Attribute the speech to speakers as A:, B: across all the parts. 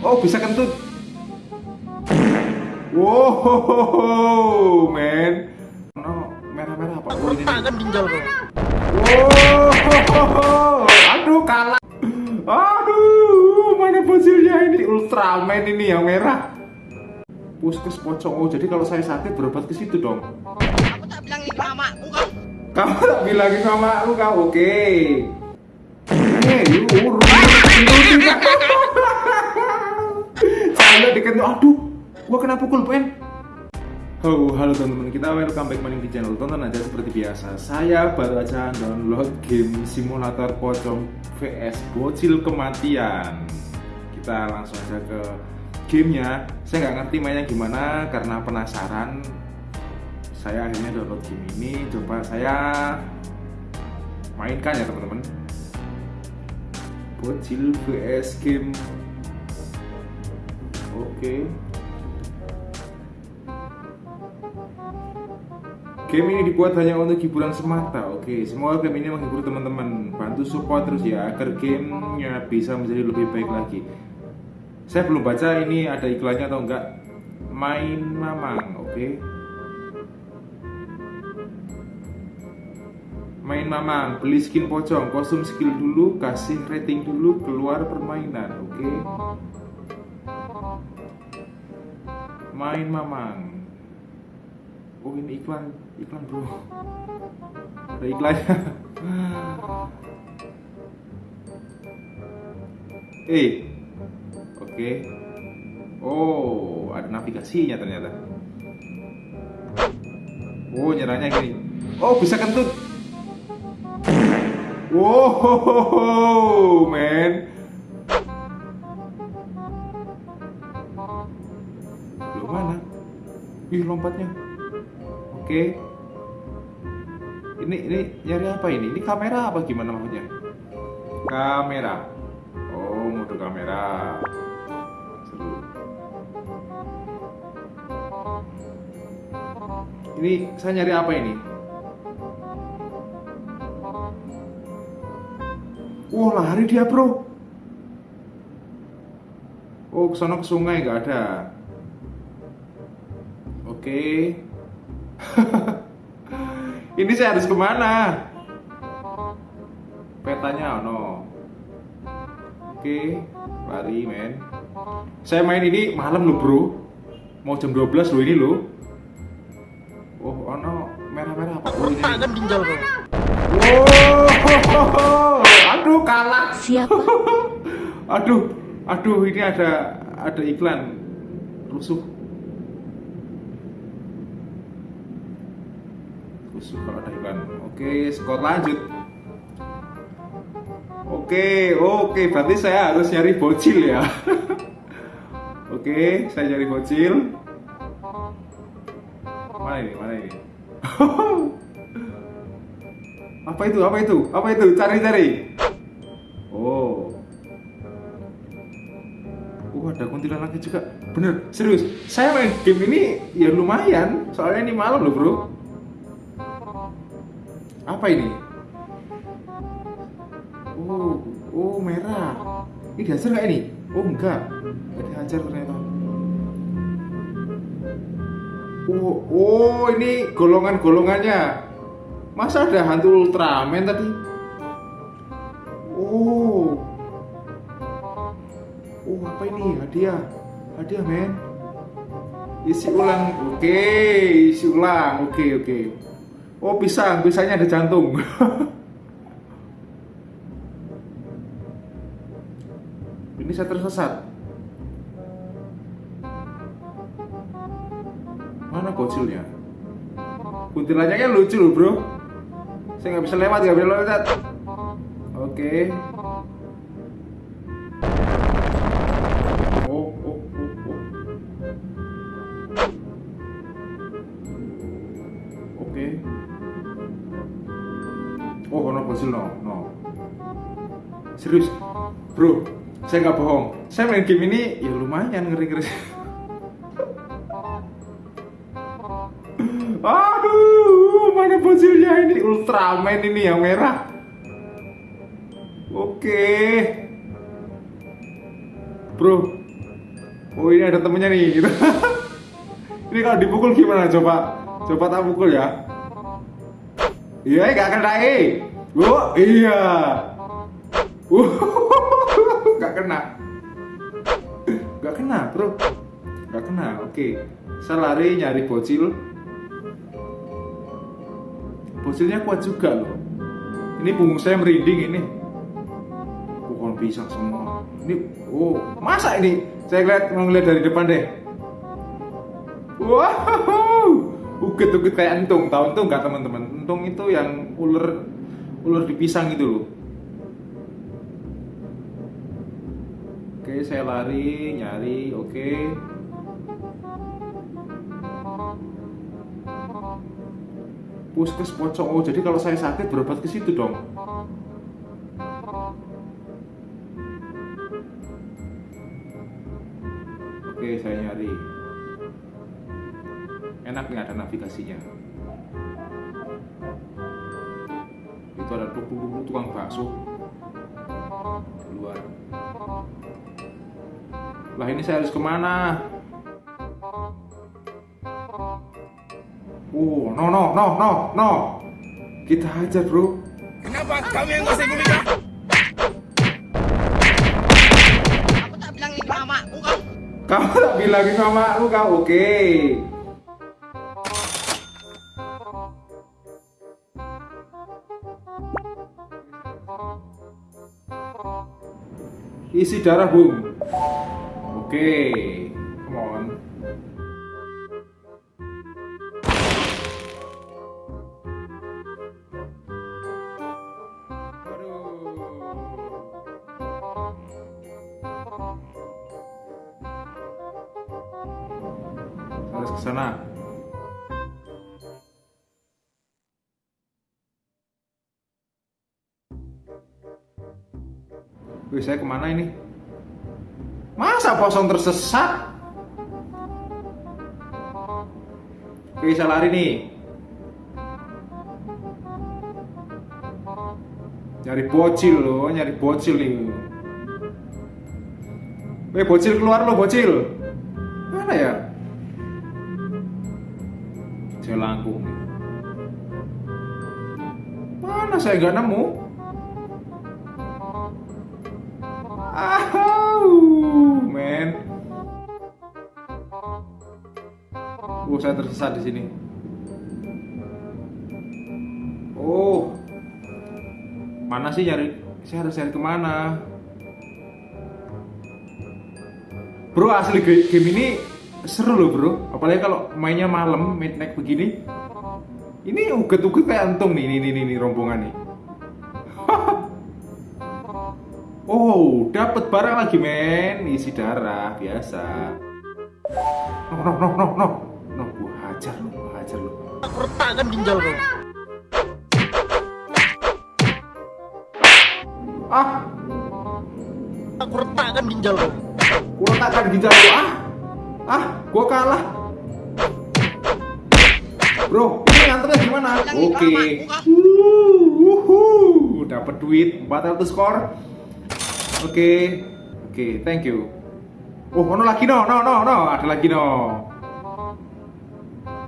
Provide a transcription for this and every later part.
A: Oh bisa kentut. Wow, men. No, merah-merah apa? Oh, ini.
B: kan ginjal.
A: Wow, aduh kalah. Aduh, mana fosilnya ini Ultraman ini yang merah. Puskes pocong. Oh, jadi kalau saya sakit berobat ke situ dong.
B: Aku tak bilang itu mamaku kau.
A: Kamu tak bilangin sama aku kau, oke. Eh, yuk, urus. Dikentut, aduh, gua kena pukul, pen. Oh, halo teman-teman, kita welcome back maning di channel Tonton aja seperti biasa. Saya baru aja download game simulator pocong VS bocil kematian. Kita langsung aja ke gamenya. Saya nggak ngerti mainnya gimana karena penasaran. Saya akhirnya download game ini. Coba saya mainkan ya teman-teman. Bocil VS game Oke Game ini dibuat hanya untuk hiburan semata. Oke, semoga game ini menghibur teman-teman. Bantu support terus ya agar gamenya bisa menjadi lebih baik lagi. Saya belum baca ini ada iklannya atau enggak. Main Mamang, oke. Main Mamang, beli skin pocong, kostum skill dulu, kasih rating dulu, keluar permainan, oke. Main Mamang. Oh ini iklan, iklan bro. Ada iklannya. eh, oke. Oh, ada navigasinya ternyata. Oh nyerahnya gini. Oh bisa kentut. Wow, man. Ih lompatnya. Oke. Ini ini nyari apa ini? Ini kamera apa gimana maksudnya? Kamera. Oh, mode kamera. Seru. Ini saya nyari apa ini? Wah, lari dia, Bro. Oh, ke sana ke sungai nggak ada. Oke. Ini saya harus ke mana? Petanya no. Oke, lari men. Saya main ini malam loh bro. Mau jam 12 loh ini loh. Oh, oh no, merah-merah apa? Oh, ini.
B: kan ginjal kau.
A: Wow, aduh kalah.
C: Siapa?
A: Aduh, aduh ini ada ada iklan rusuh. Rusuh kalau ada. Oke, skor lanjut. Oke, oke, berarti saya harus nyari bocil ya. oke, saya nyari bocil. Mana ini? Mana ini? apa itu? Apa itu? Apa itu? Cari-cari. Oh. Oh ada kuntilanaknya juga Bener, serius Saya main game ini ya lumayan Soalnya ini malam loh bro Apa ini? Oh, oh merah. Ini dihajar nggak ini? Oh enggak. Nggak dihajar ternyata. Oh, oh ini golongan-golongannya. Masa ada hantu Ultraman tadi? Oh. Oh apa ini? Hadiah. Hadiah men. Isi ulang. Oke isi ulang. Oke oke oh pisang pisangnya ada jantung. Ini saya tersesat. Mana bocilnya? Kuntilannya kan lucu loh bro. Saya nggak bisa lewat nggak bisa lewat. Oke. Oh, No, no. Serius, bro. Saya nggak bohong. Saya main game ini ya lumayan ngeri-ngeri. Aduh, mana bocilnya ini Ultraman ini yang merah. Oke. Bro, oh ini ada temennya nih gitu ini kalau dipukul gimana coba coba tak pukul ya iya gak kena eh oh iya. Uh gak kena. Gak kena bro. Gak kena oke. Saya lari nyari bocil. Bocilnya kuat juga loh. Ini punggung saya merinding ini. Pohon pisang semua? Ini oh masa ini? Saya lihat mau ngeliat dari depan deh. Wow. Uget uget kayak entung. Tahu entung nggak teman-teman? Entung itu yang ular ular di pisang itu loh. Oke saya lari nyari oke. Puskes pocong. Oh jadi kalau saya sakit berobat ke situ dong? Oke saya nyari. Enak nih ada navigasinya itu ada tukang bakso keluar lah ini saya harus ke mana Oh, no, no, no, no, no. Kita hajar, bro.
B: Kenapa kamu yang ngasih gulita? Aku tak bilangin mamaku kau.
A: Kamu tak bilangin sama aku, kau oke. Isi darah, Bung. Oke. Wih, saya ke mana ini? Masa posong tersesat? Oke, saya lari nih. Nyari bocil loh, nyari bocil nih. Weh, bocil keluar lo, bocil. Mana ya? Saya langkung. Mana saya nggak nemu? Ahau, men. Oh, saya tersesat di sini. Oh, mana sih nyari? Saya harus cari ke mana? Bro, asli game ini seru loh bro. Apalagi kalau mainnya malam, midnight begini. Ini uget-uget kayak antung nih, nih, nih, nih rombongan nih. Oh, dapat barang lagi men, isi darah biasa. No, no, no, no, no, no, gua hajar lu, gua hajar lu.
B: Aku retakkan ginjal kau.
A: Ah,
B: Aku retakkan ginjal kau.
A: gua letakkan ginjal lu. Ah, ah, gua kalah. Bro, ini nganternya gimana? Oke. Uh, wuhu, dapat duit 400 skor. Oke, oke, thank you. Oh, ono lagi no, no, no, no, ada lagi no.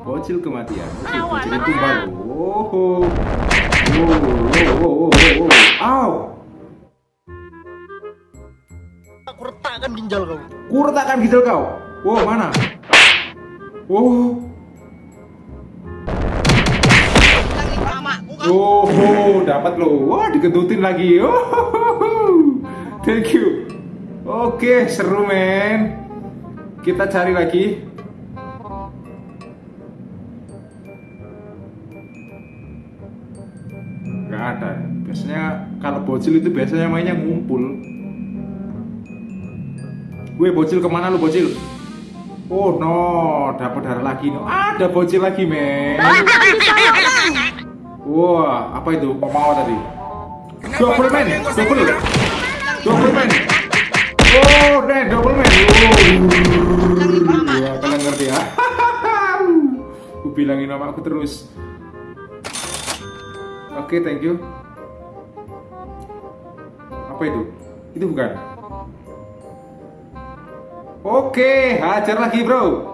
A: Bocil kematian. Oke, bocil itu baru. Oh, oh, oh, oh, oh, oh, oh. Au,
B: Aku retakkan ginjal kau.
A: kurtakan ginjal kau. Wow, mana? Oh, oh, oh, dapat lo. Wah, dikentutin lagi. Oh, thank you. Oke, seru men. Kita cari lagi. Gak ada. Biasanya kalau bocil itu biasanya mainnya ngumpul. Gue bocil ke mana lu bocil? Oh no, dapat darah lagi no. Ada bocil lagi men. Wah, apa itu? Mau tadi? Double man, double, double man. Oh, deh, double man. Oh, ya, kalian ngerti ya? Aku bilangin nama aku terus. Oke, thank you. Apa itu? Itu bukan? Oke, hajar lagi bro.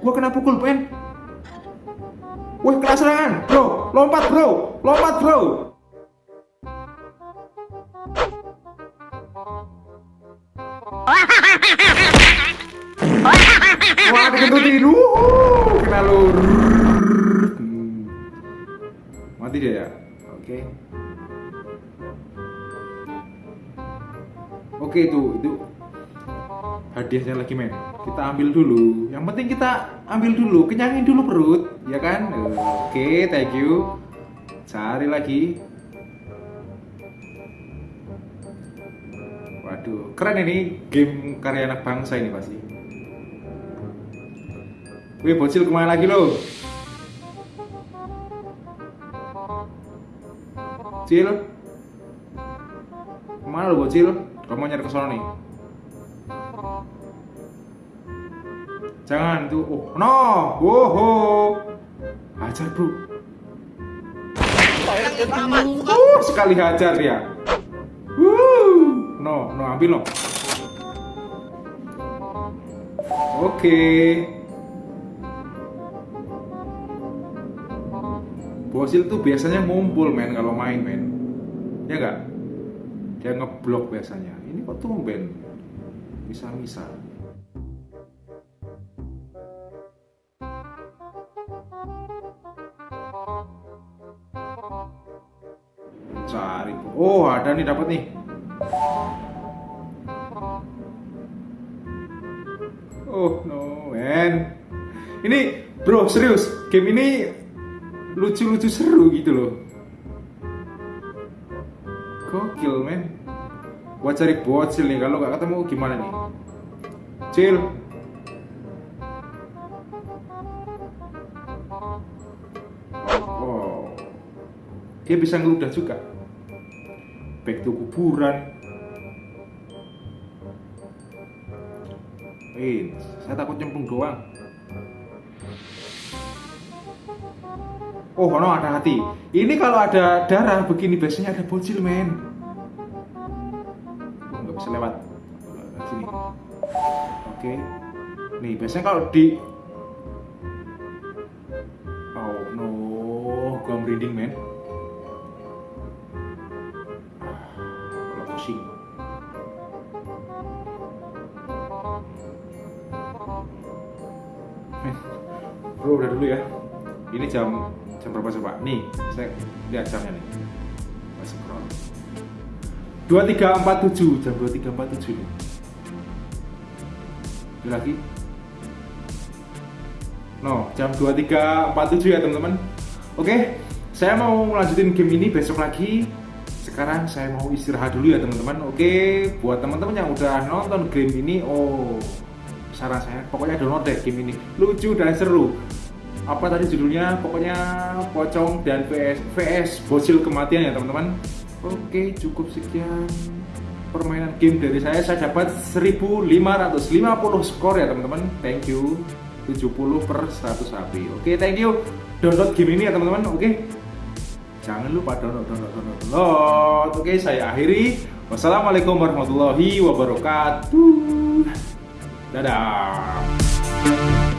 A: Gua kena pukul pen. Wih, kelas serangan, bro, lompat bro, lompat bro. Wah, dikentutin, uh, kena lu. Mati dia ya, oke. Oke itu itu hadiahnya lagi men. Kita ambil dulu. Yang penting kita ambil dulu, kenyangin dulu perut, ya kan? Oke, thank you. Cari lagi. Waduh, keren ini game karya anak bangsa ini pasti. Wih, bocil ke mana lagi lo? Cil, ke mana lo bocil? Kamu nyari ke sana nih. Jangan tuh. Oh, no. Woho. Hajar, Bro. Uh, sekali hajar dia. Uh. No, no, ambil no. Oke. Bosil tuh biasanya ngumpul men kalau main men. Ya enggak? Dia ngeblok biasanya. Ini kok tumben? Bisa-bisa. Oh, ada nih dapat nih. Oh no, man. Ini bro serius, game ini lucu-lucu seru gitu loh. Gokil men. Gua cari bocil nih, kalau nggak ketemu gimana nih? Cil. Oh, dia bisa ngeludah juga. Back to kuburan. Eh, saya takut nyemplung doang. Oh, no, ada hati. Ini kalau ada darah begini biasanya ada bocil, men. Oh, nggak bisa lewat. Sini. Oke. Nih, biasanya kalau di Oh no, gua merinding, men. Bro udah dulu ya. Ini jam jam berapa coba? Nih, saya lihat jamnya nih. Masih scroll. 2347, jam 2347 nih. Ini lagi. No, jam 2347 ya teman-teman. Oke, saya mau lanjutin game ini besok lagi. Sekarang saya mau istirahat dulu ya teman-teman. Oke, buat teman-teman yang udah nonton game ini, oh saran saya pokoknya download deh game ini. Lucu dan seru. Apa tadi judulnya? Pokoknya pocong dan VS VS bocil kematian ya teman-teman. Oke, cukup sekian permainan game dari saya. Saya dapat 1550 skor ya teman-teman. Thank you. 70 per 100 api. Oke, thank you. Download game ini ya teman-teman. Oke. Jangan lupa download, download, download, download. Oke, saya akhiri. Wassalamualaikum warahmatullahi wabarakatuh. Dadah.